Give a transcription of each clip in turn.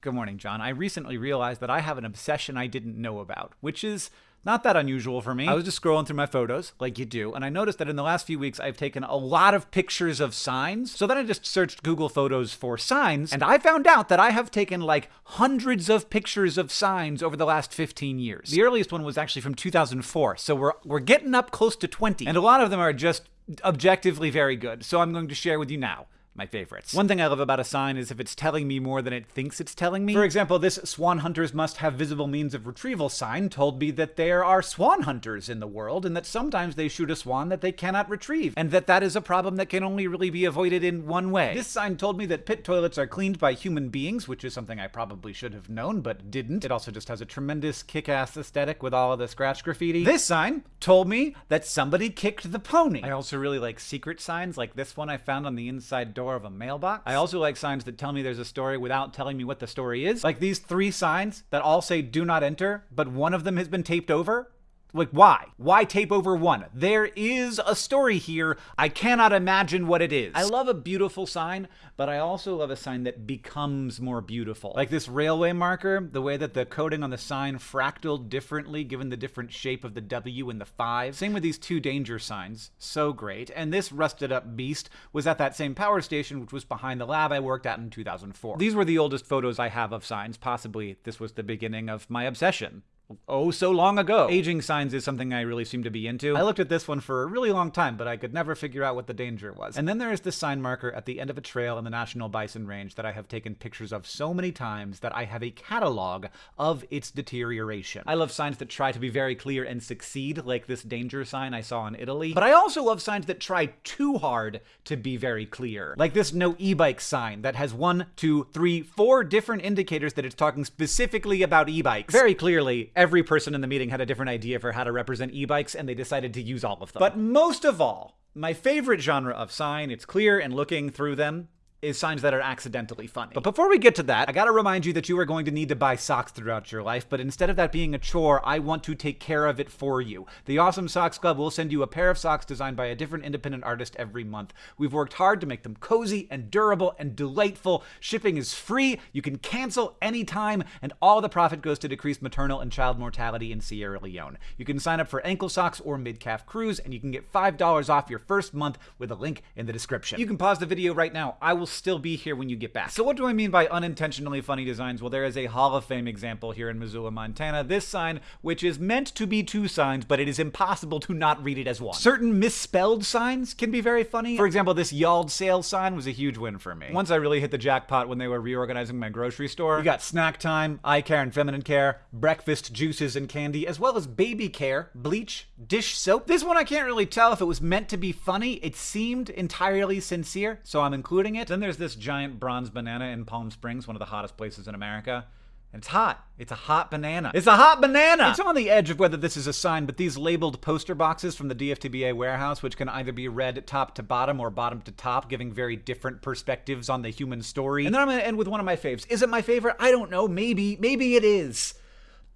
Good morning, John. I recently realized that I have an obsession I didn't know about, which is not that unusual for me. I was just scrolling through my photos, like you do, and I noticed that in the last few weeks I've taken a lot of pictures of signs. So then I just searched Google Photos for signs, and I found out that I have taken like hundreds of pictures of signs over the last 15 years. The earliest one was actually from 2004, so we're, we're getting up close to 20, and a lot of them are just objectively very good. So I'm going to share with you now my favorites. One thing I love about a sign is if it's telling me more than it thinks it's telling me. For example, this swan hunters must have visible means of retrieval sign told me that there are swan hunters in the world and that sometimes they shoot a swan that they cannot retrieve and that that is a problem that can only really be avoided in one way. This sign told me that pit toilets are cleaned by human beings, which is something I probably should have known but didn't. It also just has a tremendous kick-ass aesthetic with all of the scratch graffiti. This sign told me that somebody kicked the pony. I also really like secret signs like this one I found on the inside door door of a mailbox. I also like signs that tell me there's a story without telling me what the story is. Like these three signs that all say do not enter, but one of them has been taped over. Like, why? Why tape over one? There is a story here. I cannot imagine what it is. I love a beautiful sign, but I also love a sign that becomes more beautiful. Like this railway marker, the way that the coding on the sign fractaled differently given the different shape of the W and the 5. Same with these two danger signs. So great. And this rusted up beast was at that same power station, which was behind the lab I worked at in 2004. These were the oldest photos I have of signs. Possibly this was the beginning of my obsession oh so long ago. Aging signs is something I really seem to be into. I looked at this one for a really long time, but I could never figure out what the danger was. And then there is this sign marker at the end of a trail in the National Bison Range that I have taken pictures of so many times that I have a catalog of its deterioration. I love signs that try to be very clear and succeed, like this danger sign I saw in Italy. But I also love signs that try too hard to be very clear. Like this no e-bike sign that has one, two, three, four different indicators that it's talking specifically about e-bikes. Very clearly, every person in the meeting had a different idea for how to represent e-bikes, and they decided to use all of them. But most of all, my favorite genre of sign, it's clear and looking through them, is signs that are accidentally funny. But before we get to that, I gotta remind you that you are going to need to buy socks throughout your life, but instead of that being a chore, I want to take care of it for you. The Awesome Socks Club will send you a pair of socks designed by a different independent artist every month. We've worked hard to make them cozy and durable and delightful. Shipping is free, you can cancel anytime, and all the profit goes to decrease maternal and child mortality in Sierra Leone. You can sign up for ankle socks or mid-calf crews, and you can get $5 off your first month with a link in the description. You can pause the video right now. I will still be here when you get back. So what do I mean by unintentionally funny designs? Well, there is a Hall of Fame example here in Missoula, Montana. This sign, which is meant to be two signs, but it is impossible to not read it as one. Certain misspelled signs can be very funny. For example, this Yald sale sign was a huge win for me. Once I really hit the jackpot when they were reorganizing my grocery store. You got snack time, eye care and feminine care, breakfast, juices and candy, as well as baby care, bleach, dish soap. This one I can't really tell if it was meant to be funny. It seemed entirely sincere, so I'm including it. Then there's this giant bronze banana in Palm Springs, one of the hottest places in America. And it's hot. It's a hot banana. It's a hot banana! It's on the edge of whether this is a sign, but these labeled poster boxes from the DFTBA warehouse, which can either be read top to bottom or bottom to top, giving very different perspectives on the human story. And then I'm gonna end with one of my faves. Is it my favorite? I don't know. Maybe. Maybe it is.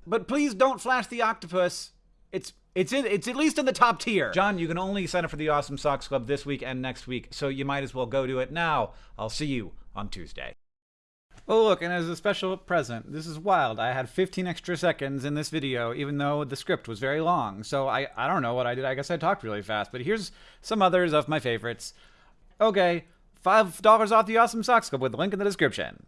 But please don't flash the octopus. It's it's in, it's at least in the top tier. John, you can only sign up for the Awesome Socks Club this week and next week, so you might as well go to it now. I'll see you on Tuesday. Oh look, and as a special present, this is wild. I had 15 extra seconds in this video, even though the script was very long. So I, I don't know what I did. I guess I talked really fast, but here's some others of my favorites. Okay, $5 off the Awesome Socks Club with the link in the description.